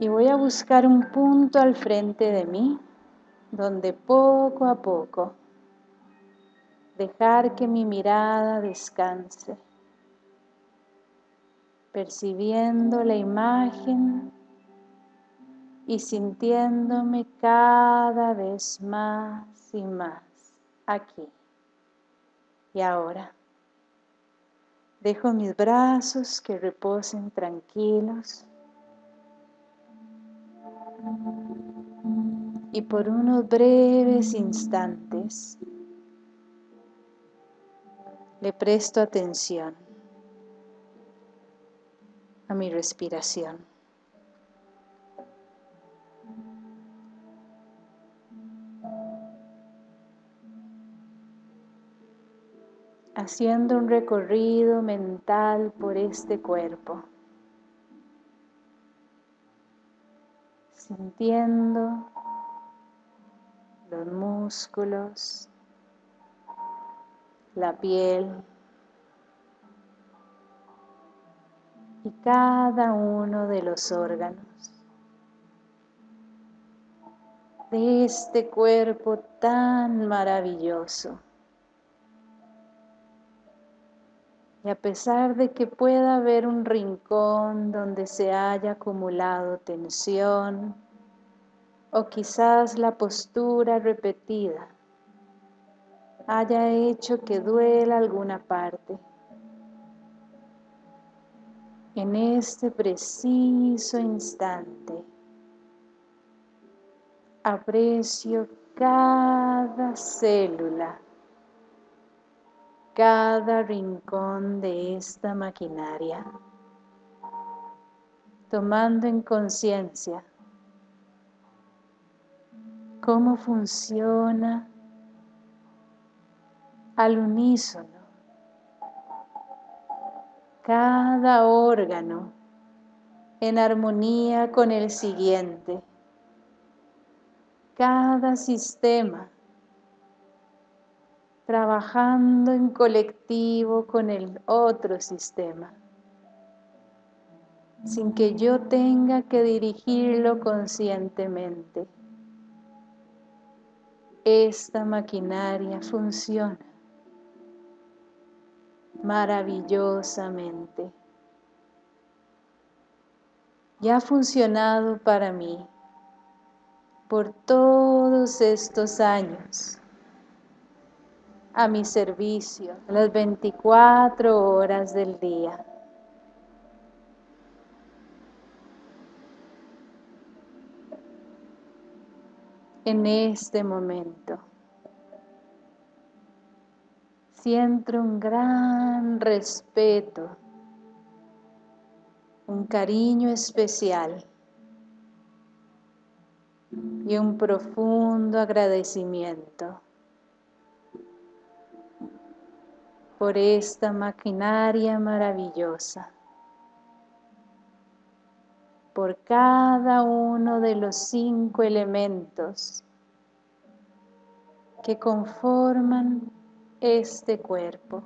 Y voy a buscar un punto al frente de mí donde poco a poco dejar que mi mirada descanse, percibiendo la imagen y sintiéndome cada vez más y más aquí y ahora. Dejo mis brazos que reposen tranquilos y por unos breves instantes le presto atención a mi respiración. Haciendo un recorrido mental por este cuerpo. Sintiendo los músculos, la piel y cada uno de los órganos de este cuerpo tan maravilloso. Y a pesar de que pueda haber un rincón donde se haya acumulado tensión o quizás la postura repetida, haya hecho que duela alguna parte. En este preciso instante, aprecio cada célula, cada rincón de esta maquinaria, tomando en conciencia cómo funciona al unísono. Cada órgano en armonía con el siguiente. Cada sistema trabajando en colectivo con el otro sistema, sin que yo tenga que dirigirlo conscientemente. Esta maquinaria funciona maravillosamente. Y ha funcionado para mí por todos estos años a mi servicio, las 24 horas del día. En este momento siento un gran respeto, un cariño especial y un profundo agradecimiento por esta maquinaria maravillosa, por cada uno de los cinco elementos que conforman este cuerpo.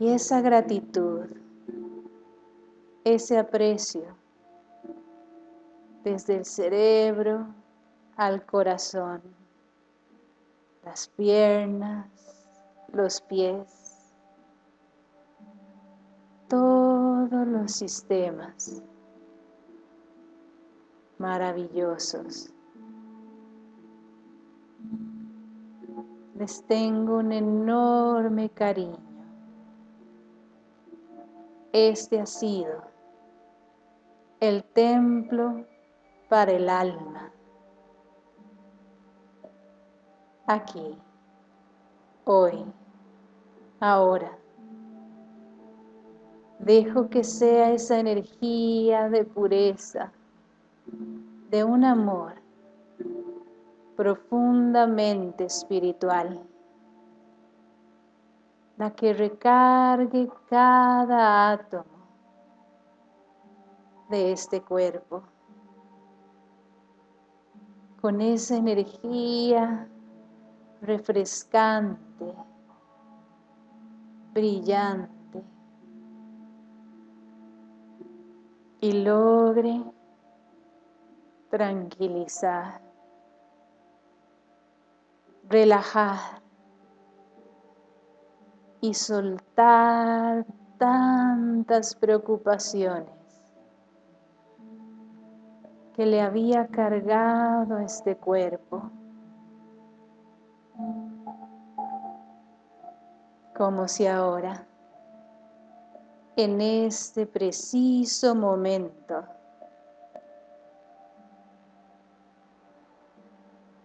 Y esa gratitud, ese aprecio, desde el cerebro al corazón, las piernas, los pies, todos los sistemas maravillosos les tengo un enorme cariño. Este ha sido el templo para el alma. Aquí, hoy, ahora. Dejo que sea esa energía de pureza, de un amor profundamente espiritual, la que recargue cada átomo de este cuerpo con esa energía refrescante, brillante, y logre tranquilizar, relajar y soltar tantas preocupaciones que le había cargado este cuerpo. Como si ahora, en este preciso momento,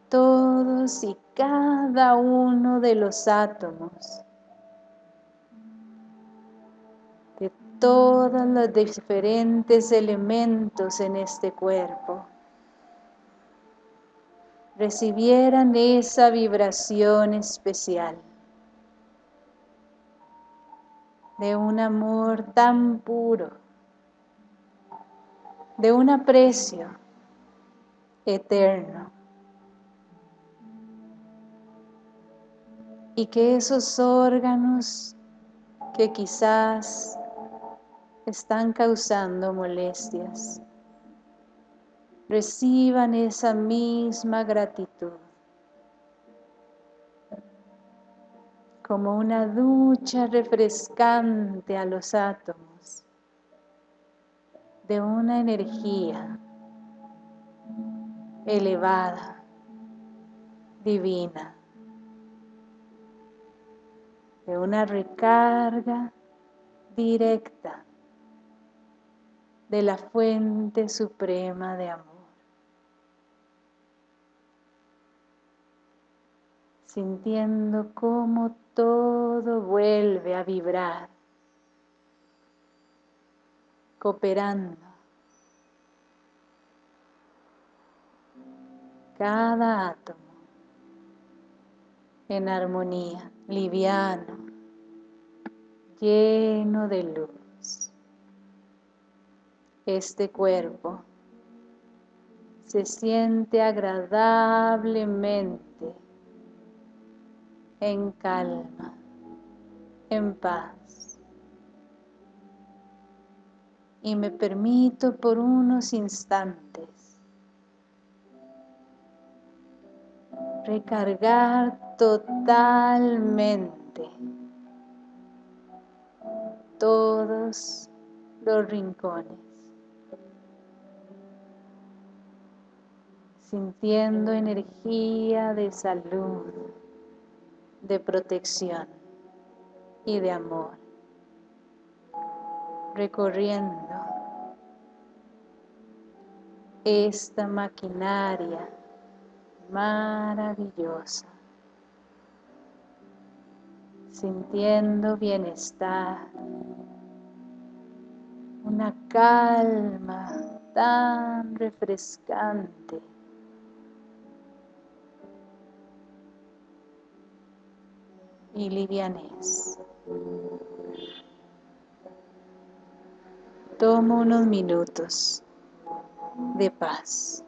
todos y cada uno de los átomos de todos los diferentes elementos en este cuerpo recibieran esa vibración especial de un amor tan puro, de un aprecio eterno. Y que esos órganos que quizás están causando molestias, reciban esa misma gratitud. como una ducha refrescante a los átomos de una energía elevada, divina, de una recarga directa de la fuente suprema de amor. Sintiendo cómo todo vuelve a vibrar, cooperando. Cada átomo en armonía, liviano, lleno de luz. Este cuerpo se siente agradablemente en calma, en paz. Y me permito por unos instantes recargar totalmente todos los rincones, sintiendo energía de salud, de protección y de amor, recorriendo esta maquinaria maravillosa, sintiendo bienestar, una calma tan refrescante y livianez. Tomo unos minutos de paz.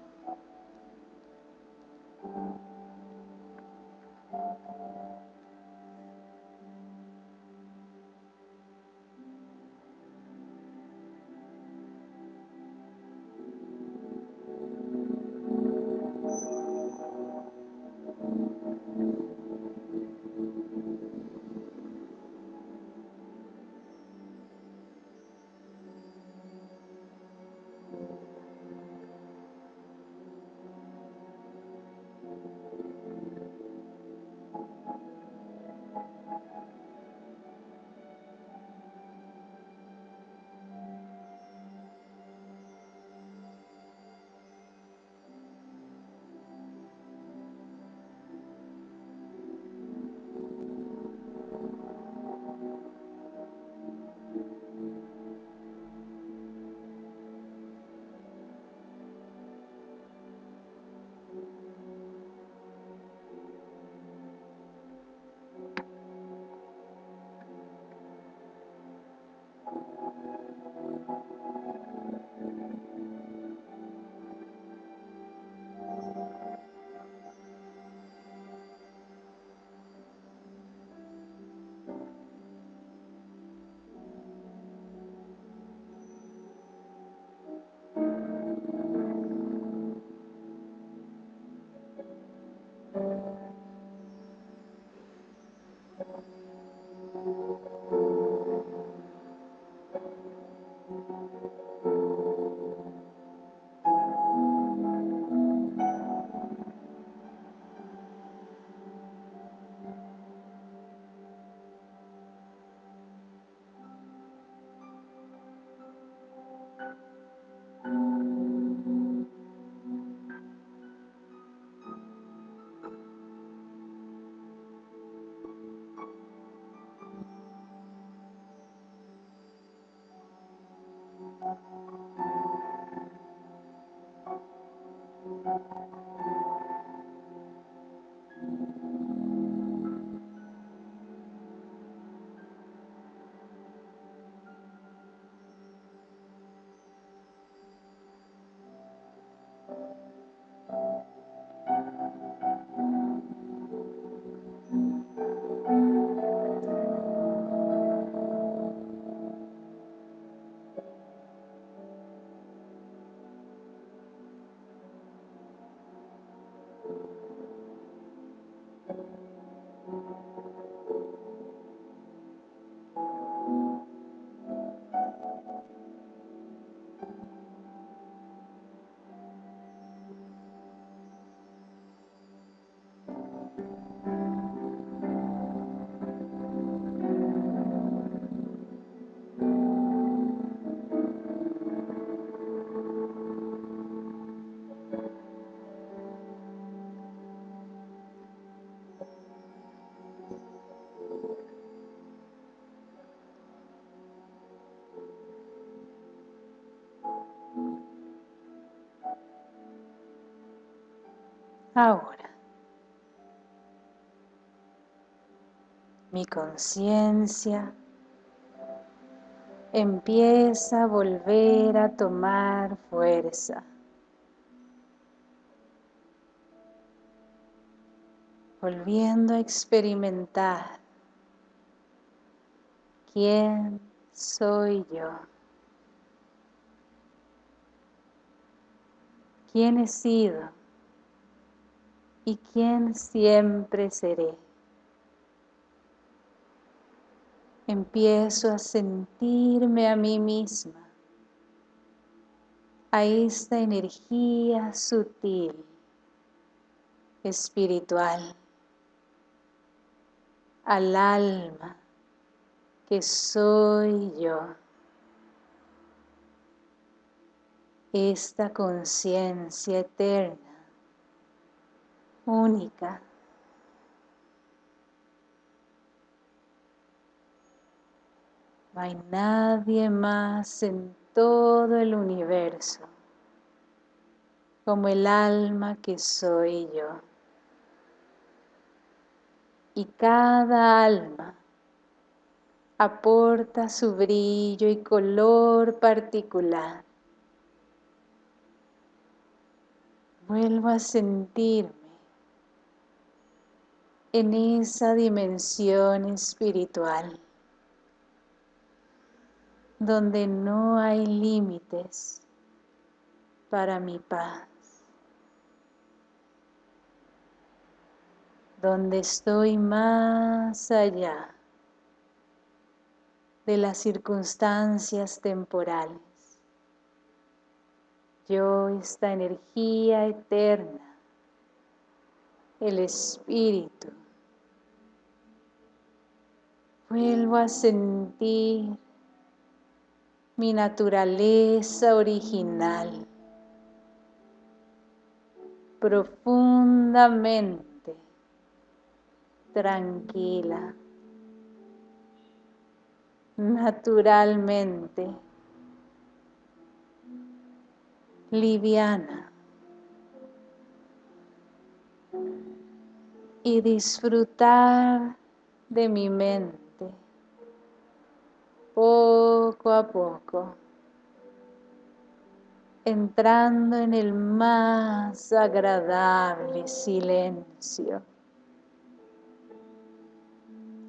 Ahora, mi conciencia empieza a volver a tomar fuerza. Volviendo a experimentar quién soy yo. ¿Quién he sido? Y quién siempre seré. Empiezo a sentirme a mí misma, a esta energía sutil, espiritual, al alma que soy yo. Esta conciencia eterna única. No hay nadie más en todo el universo como el alma que soy yo. Y cada alma aporta su brillo y color particular. Vuelvo a sentirme en esa dimensión espiritual donde no hay límites para mi paz, donde estoy más allá de las circunstancias temporales. Yo, esta energía eterna, el Espíritu, Vuelvo a sentir mi naturaleza original profundamente tranquila, naturalmente liviana y disfrutar de mi mente poco a poco, entrando en el más agradable silencio.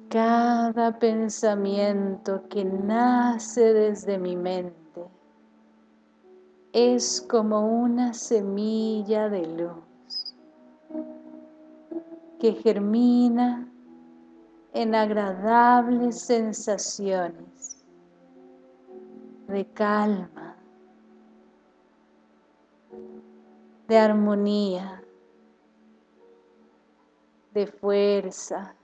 Cada pensamiento que nace desde mi mente es como una semilla de luz que germina en agradables sensaciones de calma, de armonía, de fuerza,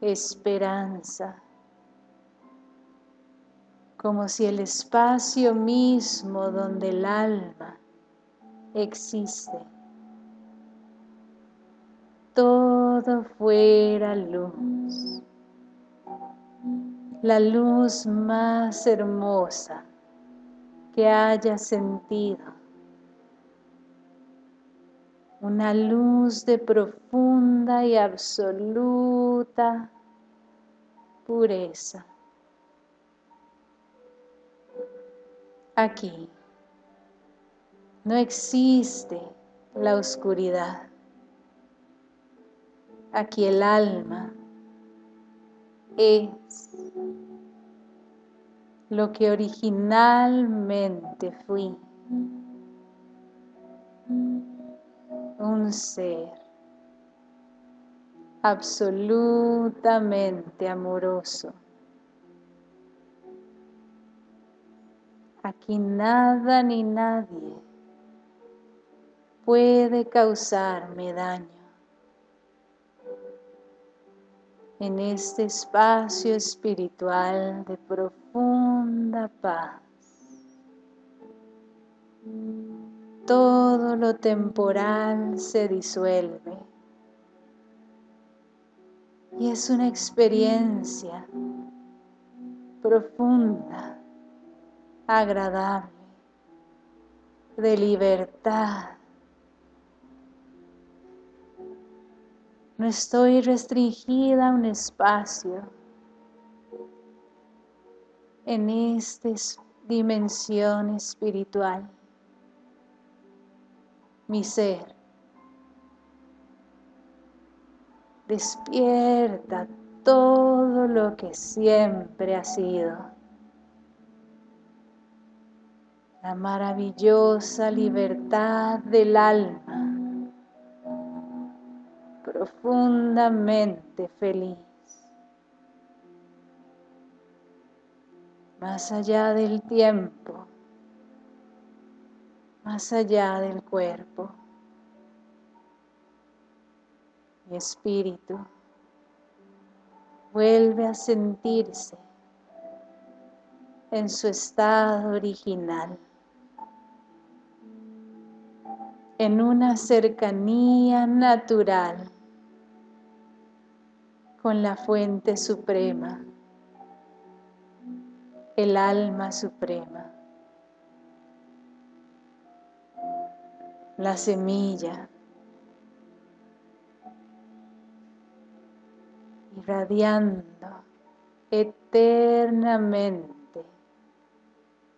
esperanza, como si el espacio mismo donde el alma existe, todo fuera luz la luz más hermosa que haya sentido una luz de profunda y absoluta pureza. Aquí no existe la oscuridad. Aquí el alma es lo que originalmente fui. Un ser absolutamente amoroso. Aquí nada ni nadie puede causarme daño. En este espacio espiritual de profunda paz. Todo lo temporal se disuelve y es una experiencia profunda, agradable, de libertad. No estoy restringida a un espacio en esta dimensión espiritual. Mi ser despierta todo lo que siempre ha sido. La maravillosa libertad del alma, profundamente feliz. Más allá del tiempo, más allá del cuerpo. Mi espíritu vuelve a sentirse en su estado original, en una cercanía natural con la fuente suprema, el alma suprema, la semilla irradiando eternamente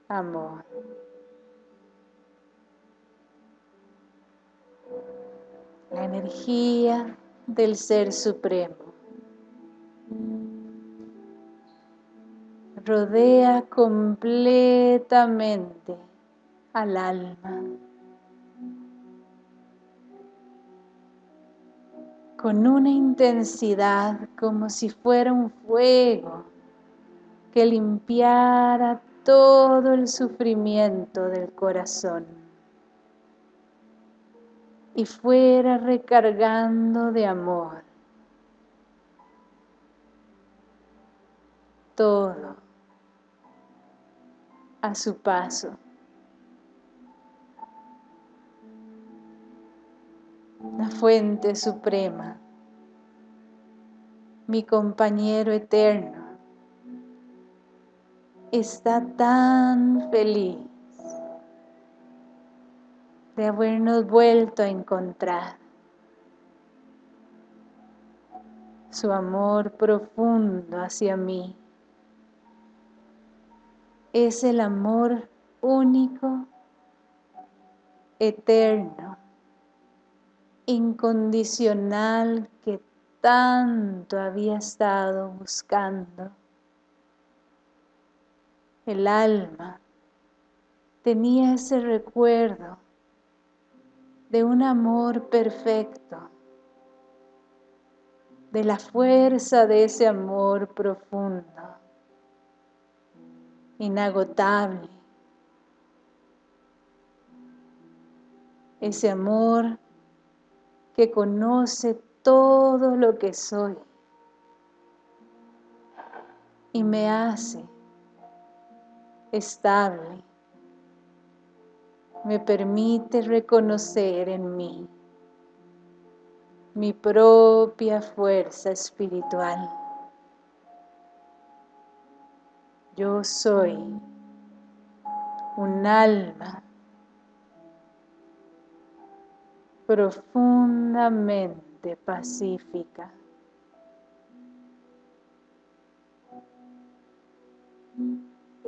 amor. La energía del Ser Supremo rodea completamente al alma. con una intensidad como si fuera un fuego que limpiara todo el sufrimiento del corazón y fuera recargando de amor todo a su paso. la fuente suprema, mi compañero eterno, está tan feliz de habernos vuelto a encontrar. Su amor profundo hacia mí es el amor único, eterno, incondicional que tanto había estado buscando. El alma tenía ese recuerdo de un amor perfecto, de la fuerza de ese amor profundo, inagotable. Ese amor que conoce todo lo que soy y me hace estable, me permite reconocer en mí mi propia fuerza espiritual. Yo soy un alma profundamente pacífica.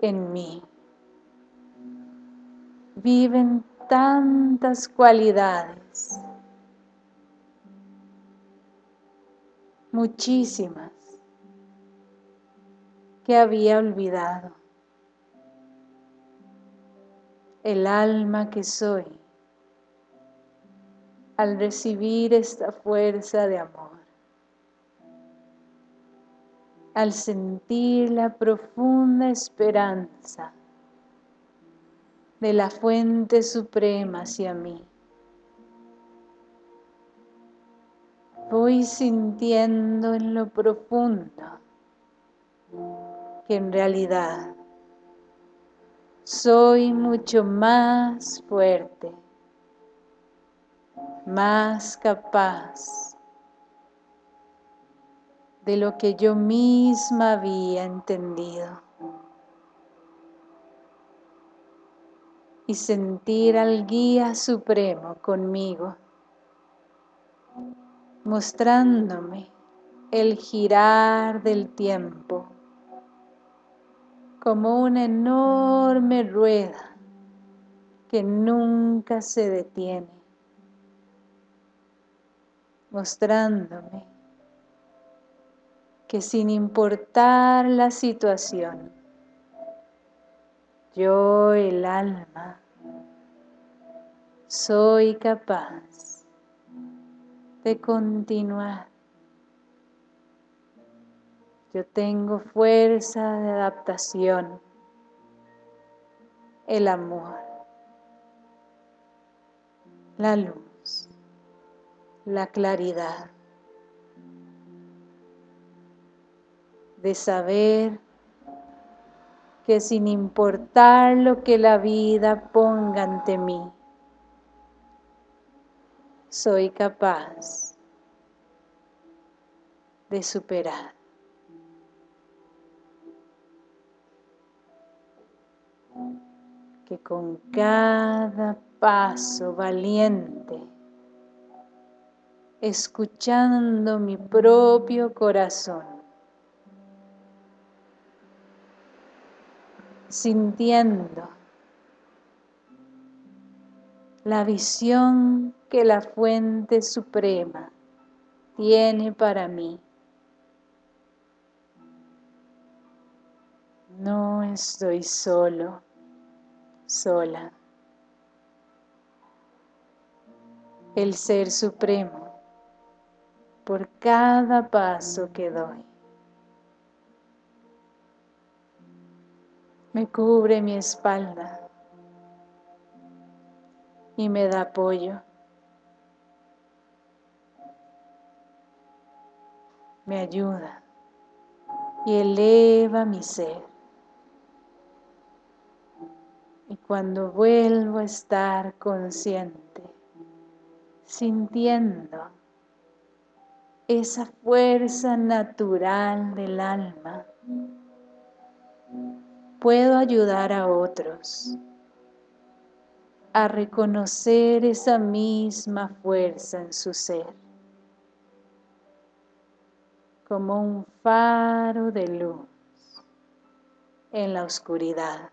En mí viven tantas cualidades, muchísimas, que había olvidado. El alma que soy al recibir esta fuerza de amor, al sentir la profunda esperanza de la fuente suprema hacia mí. Voy sintiendo en lo profundo que en realidad soy mucho más fuerte, más capaz de lo que yo misma había entendido. y sentir al guía supremo conmigo, mostrándome el girar del tiempo como una enorme rueda que nunca se detiene, mostrándome que sin importar la situación, yo el alma soy capaz de continuar. Yo tengo fuerza de adaptación, el amor, la luz, la claridad. De saber que sin importar lo que la vida ponga ante mí, soy capaz de superar. Que con cada paso valiente, escuchando mi propio corazón, sintiendo la visión que la fuente suprema tiene para mí. No estoy solo, sola. El Ser Supremo, por cada paso que doy, me cubre mi espalda y me da apoyo. Me ayuda y eleva mi ser. Y cuando vuelvo a estar consciente, sintiendo esa fuerza natural del alma, puedo ayudar a otros a reconocer esa misma fuerza en su ser como un faro de luz en la oscuridad,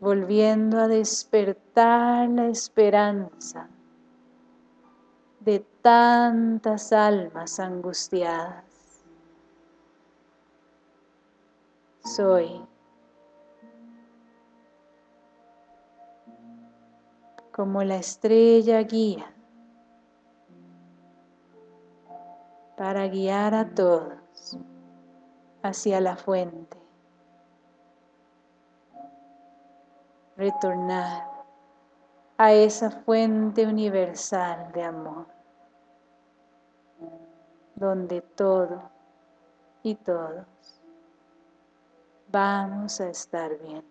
volviendo a despertar la esperanza de tantas almas angustiadas. soy. Como la estrella guía para guiar a todos hacia la fuente. Retornar a esa fuente universal de amor, donde todo y todos vamos a estar bien.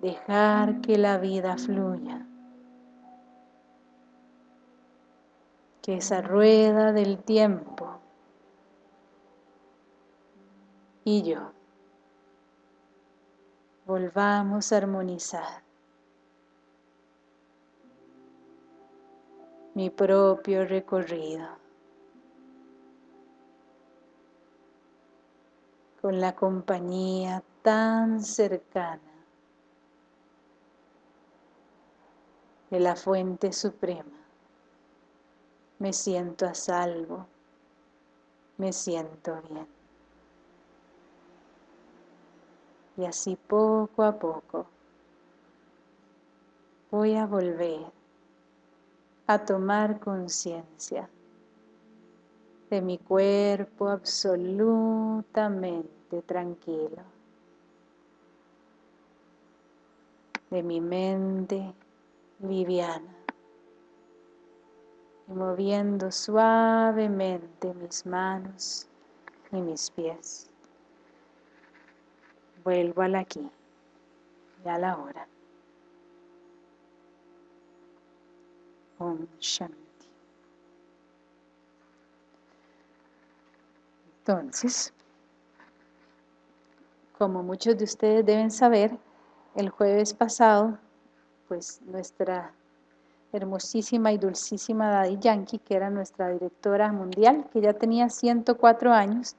Dejar que la vida fluya. Que esa rueda del tiempo y yo volvamos a armonizar. Mi propio recorrido. Con la compañía tan cercana de la fuente suprema. Me siento a salvo, me siento bien. Y así poco a poco voy a volver a tomar conciencia de mi cuerpo absolutamente tranquilo, de mi mente liviana y moviendo suavemente mis manos y mis pies. Vuelvo al aquí y a la hora. Om Shanti. Entonces, como muchos de ustedes deben saber, el jueves pasado pues nuestra hermosísima y dulcísima Daddy Yankee, que era nuestra directora mundial, que ya tenía 104 años,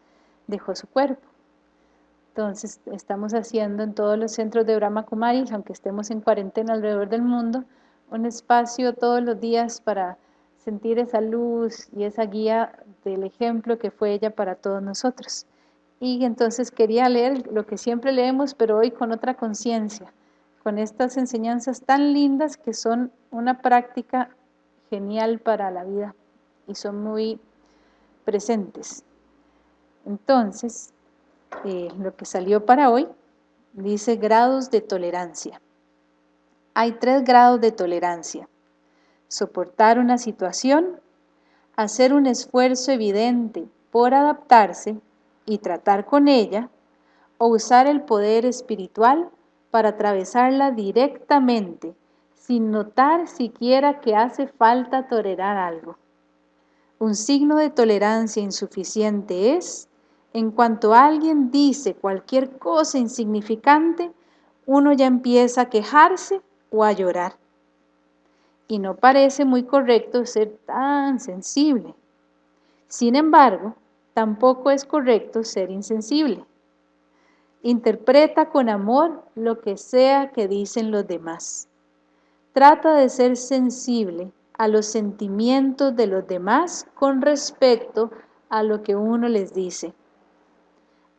dejó su cuerpo. Entonces, estamos haciendo en todos los centros de Brahma Kumaris, aunque estemos en cuarentena alrededor del mundo, un espacio todos los días para sentir esa luz y esa guía del ejemplo que fue ella para todos nosotros. Y entonces quería leer lo que siempre leemos, pero hoy con otra conciencia, con estas enseñanzas tan lindas que son una práctica genial para la vida y son muy presentes. Entonces, eh, lo que salió para hoy dice grados de tolerancia. Hay tres grados de tolerancia. Soportar una situación, hacer un esfuerzo evidente por adaptarse y tratar con ella, o usar el poder espiritual para atravesarla directamente, sin notar siquiera que hace falta tolerar algo. Un signo de tolerancia insuficiente es, en cuanto alguien dice cualquier cosa insignificante, uno ya empieza a quejarse o a llorar. Y no parece muy correcto ser tan sensible. Sin embargo, tampoco es correcto ser insensible. Interpreta con amor lo que sea que dicen los demás. Trata de ser sensible a los sentimientos de los demás con respecto a lo que uno les dice.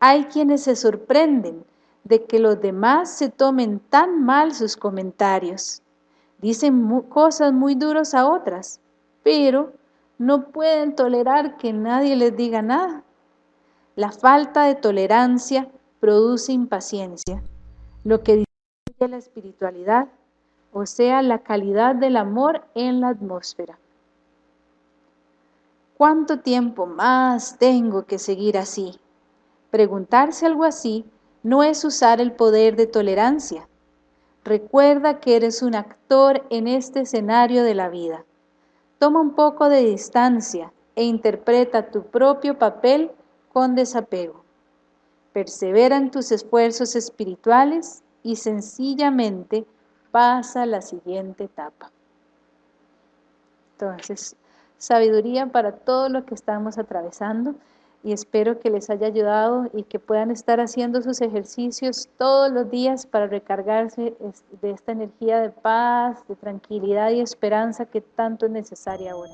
Hay quienes se sorprenden de que los demás se tomen tan mal sus comentarios. Dicen cosas muy duras a otras, pero no pueden tolerar que nadie les diga nada. La falta de tolerancia produce impaciencia, lo que disminuye la espiritualidad, o sea, la calidad del amor en la atmósfera. ¿Cuánto tiempo más tengo que seguir así? Preguntarse algo así no es usar el poder de tolerancia. Recuerda que eres un actor en este escenario de la vida. Toma un poco de distancia e interpreta tu propio papel con desapego persevera en tus esfuerzos espirituales y sencillamente pasa a la siguiente etapa. Entonces, sabiduría para todo lo que estamos atravesando y espero que les haya ayudado y que puedan estar haciendo sus ejercicios todos los días para recargarse de esta energía de paz, de tranquilidad y esperanza que tanto es necesaria ahora.